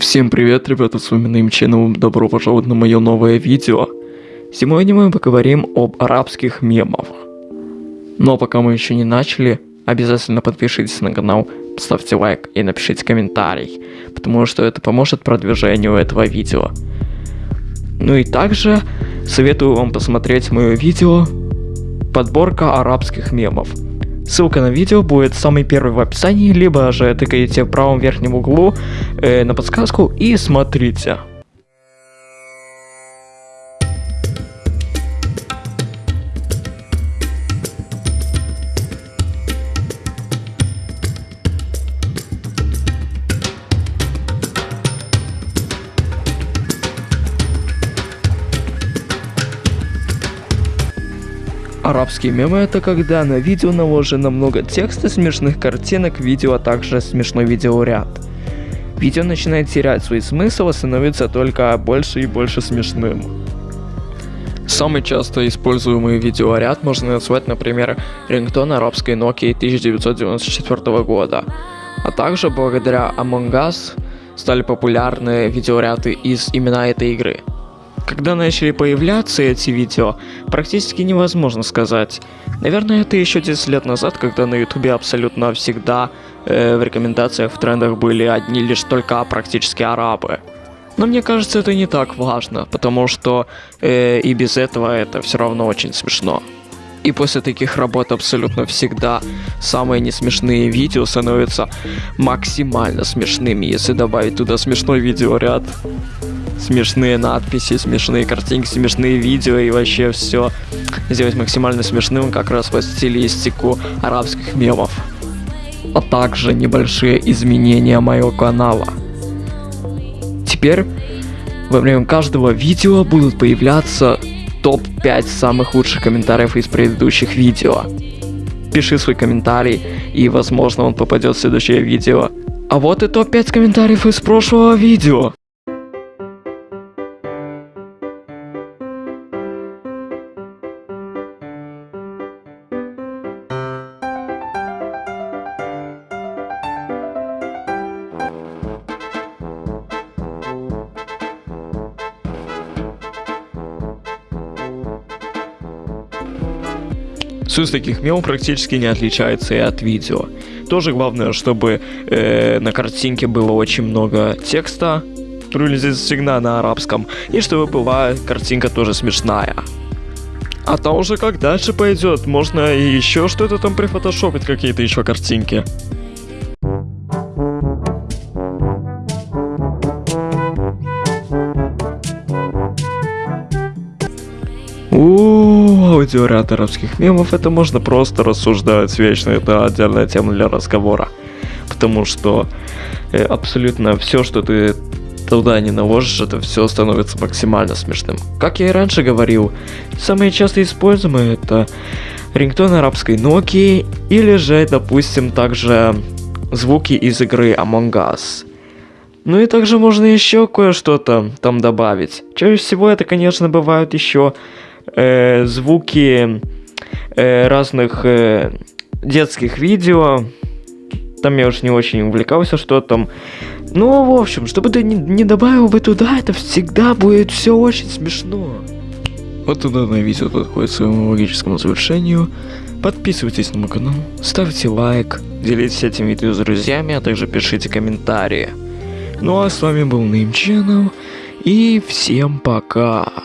Всем привет, ребята, с вами Channel, добро пожаловать на мое новое видео. Сегодня мы поговорим об арабских мемах. Но пока мы еще не начали, обязательно подпишитесь на канал, ставьте лайк и напишите комментарий, потому что это поможет продвижению этого видео. Ну и также советую вам посмотреть мое видео «Подборка арабских мемов». Ссылка на видео будет самый первый в описании, либо же тыкаете в правом верхнем углу э, на подсказку и смотрите. Арабские мемы это когда на видео наложено много текста, смешных картинок, видео, а также смешной видеоряд. Видео начинает терять свой смысл и становится только больше и больше смешным. Самый часто используемый видеоряд можно назвать, например, рингтон арабской Nokia 1994 года. А также благодаря Among Us стали популярны видеоряды из именно этой игры. Когда начали появляться эти видео, практически невозможно сказать. Наверное, это еще 10 лет назад, когда на ютубе абсолютно всегда э, в рекомендациях, в трендах были одни лишь только практически арабы. Но мне кажется, это не так важно, потому что э, и без этого это все равно очень смешно. И после таких работ абсолютно всегда самые несмешные видео становятся максимально смешными, если добавить туда смешной видеоряд смешные надписи, смешные картинки, смешные видео и вообще все сделать максимально смешным как раз по стилистику арабских мемов. А также небольшие изменения моего канала. Теперь во время каждого видео будут появляться топ-5 самых лучших комментариев из предыдущих видео. Пиши свой комментарий, и возможно он попадет в следующее видео. А вот и топ-5 комментариев из прошлого видео. Суть таких мемов практически не отличается и от видео. Тоже главное, чтобы э, на картинке было очень много текста, здесь всегда на арабском, и чтобы была картинка тоже смешная. А там уже как дальше пойдет, можно и еще что-то там прифотошопить, какие-то еще картинки. У аудиоряд арабских мемов это можно просто рассуждать вечно, это отдельная тема для разговора. Потому что э, абсолютно все, что ты туда не наложишь, это все становится максимально смешным. Как я и раньше говорил, самые часто используемые это рингтон арабской Nokia или же, допустим, также звуки из игры Among Us. Ну и также можно еще кое-что-то там добавить. Чаще всего это, конечно, бывают еще э, звуки э, разных э, детских видео. Там я уж не очень увлекался, что там. Ну, в общем, чтобы ты не, не добавил бы туда, это всегда будет все очень смешно. Вот и данное видео подходит к своему логическому завершению. Подписывайтесь на мой канал, ставьте лайк, делитесь этим видео с друзьями, а также пишите комментарии. Ну а с вами был Name Channel, и всем пока.